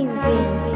vai.